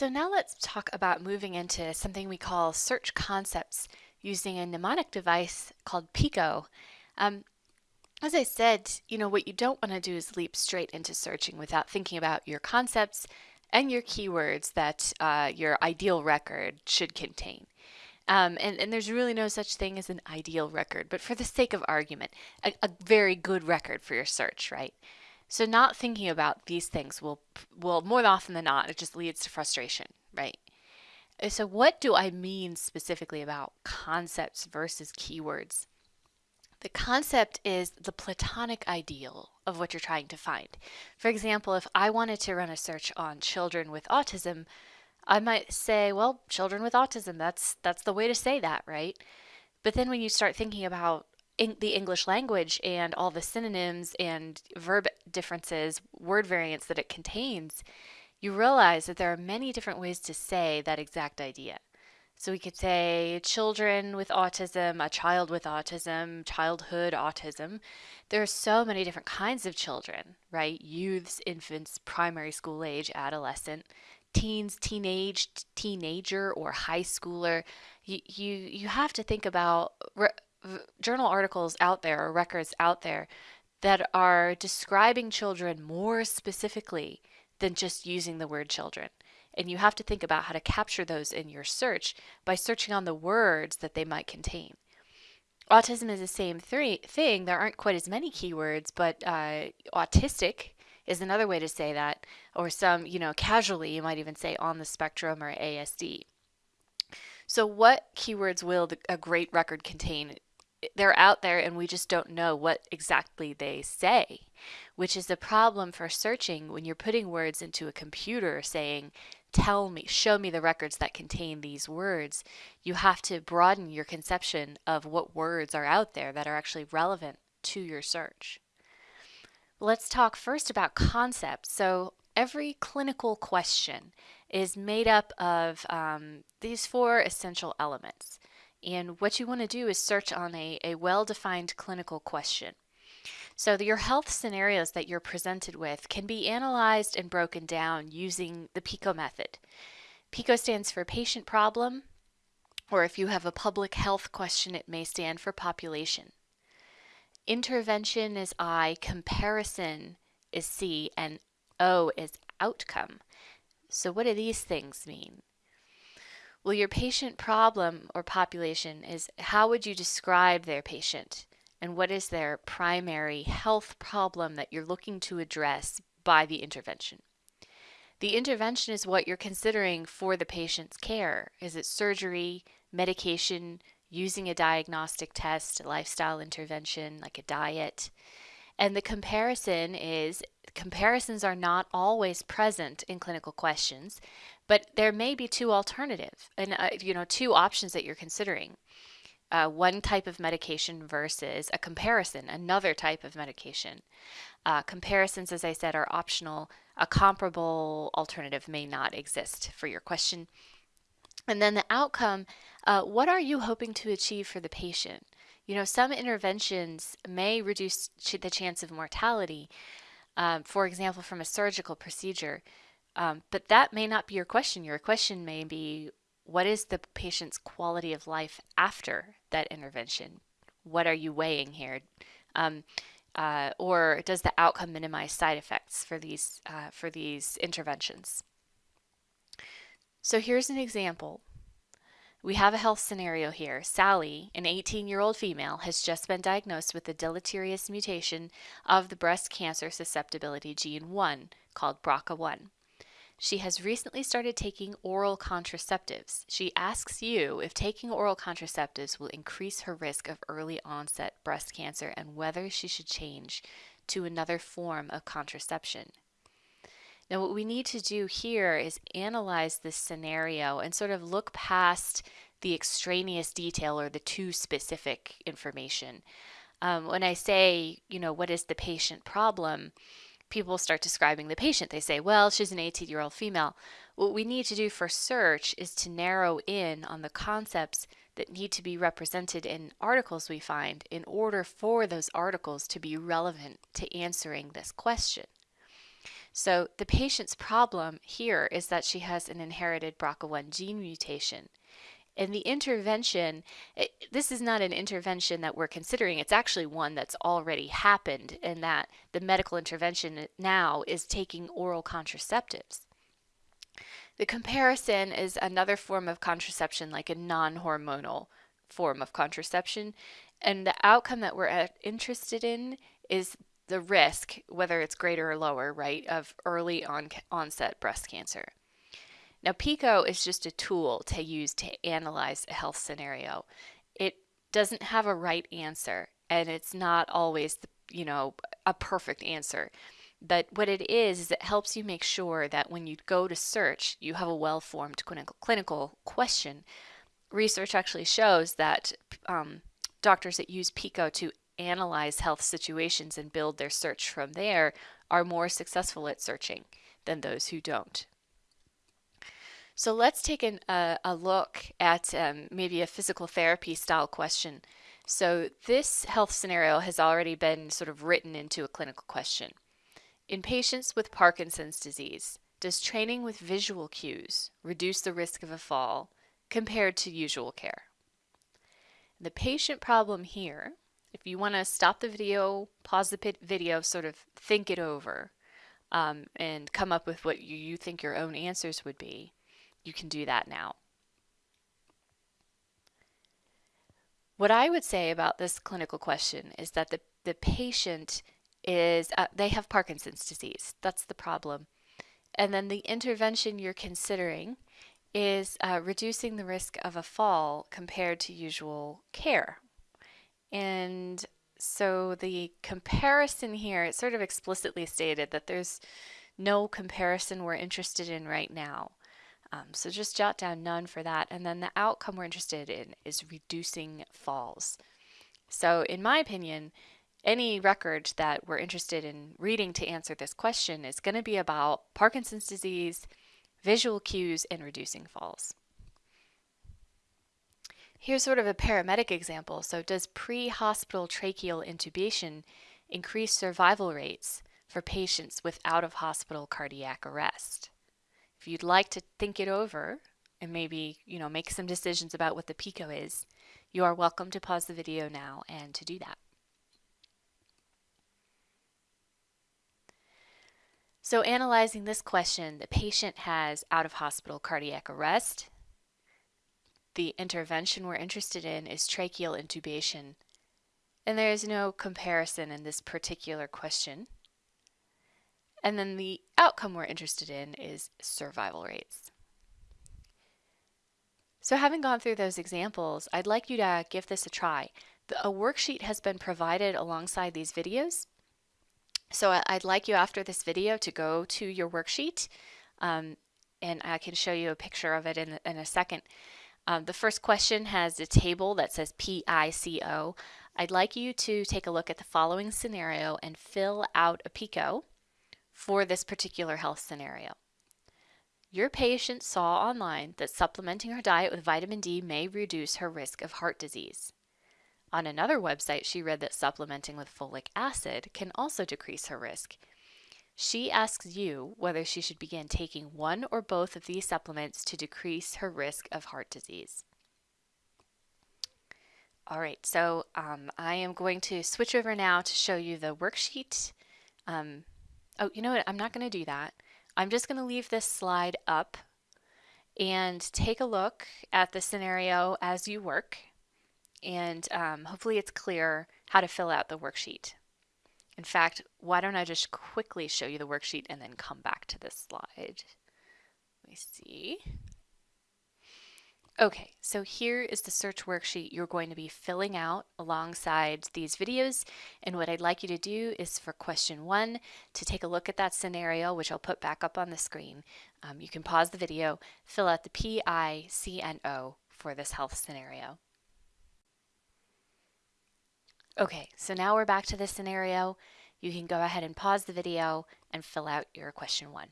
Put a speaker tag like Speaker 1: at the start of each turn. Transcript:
Speaker 1: So now let's talk about moving into something we call search concepts using a mnemonic device called Pico. Um, as I said, you know, what you don't want to do is leap straight into searching without thinking about your concepts and your keywords that uh, your ideal record should contain. Um, and, and there's really no such thing as an ideal record, but for the sake of argument, a, a very good record for your search, right? So not thinking about these things will, will more often than not, it just leads to frustration, right? Uh, so what do I mean specifically about concepts versus keywords? The concept is the platonic ideal of what you're trying to find. For example, if I wanted to run a search on children with autism, I might say, well, children with autism, that's that's the way to say that, right? But then when you start thinking about the English language and all the synonyms and verb differences, word variants that it contains, you realize that there are many different ways to say that exact idea. So we could say children with autism, a child with autism, childhood autism. There are so many different kinds of children, right? Youths, infants, primary school age, adolescent, teens, teenage, teenager, or high schooler. You, you, you have to think about journal articles out there or records out there that are describing children more specifically than just using the word children. And you have to think about how to capture those in your search by searching on the words that they might contain. Autism is the same thing. There aren't quite as many keywords, but uh, autistic is another way to say that, or some, you know, casually, you might even say on the spectrum or ASD. So, what keywords will the, a great record contain? They're out there and we just don't know what exactly they say, which is a problem for searching when you're putting words into a computer saying, tell me, show me the records that contain these words. You have to broaden your conception of what words are out there that are actually relevant to your search. Let's talk first about concepts. So every clinical question is made up of um, these four essential elements. And what you want to do is search on a, a well-defined clinical question. So your health scenarios that you're presented with can be analyzed and broken down using the PICO method. PICO stands for patient problem, or if you have a public health question, it may stand for population. Intervention is I, comparison is C, and O is outcome. So what do these things mean? Well, your patient problem or population is how would you describe their patient? And what is their primary health problem that you're looking to address by the intervention? The intervention is what you're considering for the patient's care. Is it surgery, medication, using a diagnostic test, a lifestyle intervention like a diet? And the comparison is comparisons are not always present in clinical questions, but there may be two alternatives and uh, you know two options that you're considering. Uh, one type of medication versus a comparison, another type of medication. Uh, comparisons, as I said, are optional. A comparable alternative may not exist for your question. And then the outcome, uh, what are you hoping to achieve for the patient? You know, some interventions may reduce the chance of mortality, um, for example, from a surgical procedure. Um, but that may not be your question. Your question may be, what is the patient's quality of life after that intervention? What are you weighing here? Um, uh, or does the outcome minimize side effects for these, uh, for these interventions? So here's an example we have a health scenario here. Sally, an 18 year old female, has just been diagnosed with a deleterious mutation of the breast cancer susceptibility gene 1 called BRCA1. She has recently started taking oral contraceptives. She asks you if taking oral contraceptives will increase her risk of early onset breast cancer and whether she should change to another form of contraception. Now, what we need to do here is analyze this scenario and sort of look past the extraneous detail or the too specific information. Um, when I say, you know, what is the patient problem, people start describing the patient. They say, well, she's an 18 year old female. What we need to do for search is to narrow in on the concepts that need to be represented in articles we find in order for those articles to be relevant to answering this question. So the patient's problem here is that she has an inherited BRCA1 gene mutation. And the intervention, it, this is not an intervention that we're considering. It's actually one that's already happened, and that the medical intervention now is taking oral contraceptives. The comparison is another form of contraception, like a non hormonal form of contraception. And the outcome that we're uh, interested in is the risk, whether it's greater or lower, right, of early on onset breast cancer. Now, PICO is just a tool to use to analyze a health scenario. It doesn't have a right answer, and it's not always, you know, a perfect answer. But what it is, is it helps you make sure that when you go to search, you have a well formed clinical, clinical question. Research actually shows that um, doctors that use PICO to analyze health situations and build their search from there are more successful at searching than those who don't. So let's take an, uh, a look at um, maybe a physical therapy style question. So this health scenario has already been sort of written into a clinical question. In patients with Parkinson's disease, does training with visual cues reduce the risk of a fall compared to usual care? The patient problem here, if you want to stop the video, pause the video, sort of think it over, um, and come up with what you, you think your own answers would be, you can do that now. What I would say about this clinical question is that the, the patient is, uh, they have Parkinson's disease. That's the problem. And then the intervention you're considering is uh, reducing the risk of a fall compared to usual care. And so the comparison here, it's sort of explicitly stated that there's no comparison we're interested in right now. Um, so just jot down none for that. And then the outcome we're interested in is reducing falls. So in my opinion, any record that we're interested in reading to answer this question is going to be about Parkinson's disease, visual cues, and reducing falls. Here's sort of a paramedic example. So does pre-hospital tracheal intubation increase survival rates for patients with out-of-hospital cardiac arrest? If you'd like to think it over and maybe, you know, make some decisions about what the PICO is, you are welcome to pause the video now and to do that. So analyzing this question, the patient has out-of-hospital cardiac arrest. The intervention we're interested in is tracheal intubation. And there is no comparison in this particular question. And then the outcome we're interested in is survival rates. So having gone through those examples, I'd like you to give this a try. A worksheet has been provided alongside these videos. So I'd like you after this video to go to your worksheet um, and I can show you a picture of it in, in a second. Um, the first question has a table that says PICO. I'd like you to take a look at the following scenario and fill out a PICO for this particular health scenario. Your patient saw online that supplementing her diet with vitamin D may reduce her risk of heart disease. On another website, she read that supplementing with folic acid can also decrease her risk. She asks you whether she should begin taking one or both of these supplements to decrease her risk of heart disease. All right, so um, I am going to switch over now to show you the worksheet. Um, Oh, you know what? I'm not going to do that. I'm just going to leave this slide up and take a look at the scenario as you work. And um, hopefully it's clear how to fill out the worksheet. In fact, why don't I just quickly show you the worksheet and then come back to this slide. Let me see. Okay, so here is the search worksheet you're going to be filling out alongside these videos. And what I'd like you to do is for question one, to take a look at that scenario, which I'll put back up on the screen. Um, you can pause the video, fill out the P-I-C-N-O for this health scenario. Okay, so now we're back to this scenario. You can go ahead and pause the video and fill out your question one.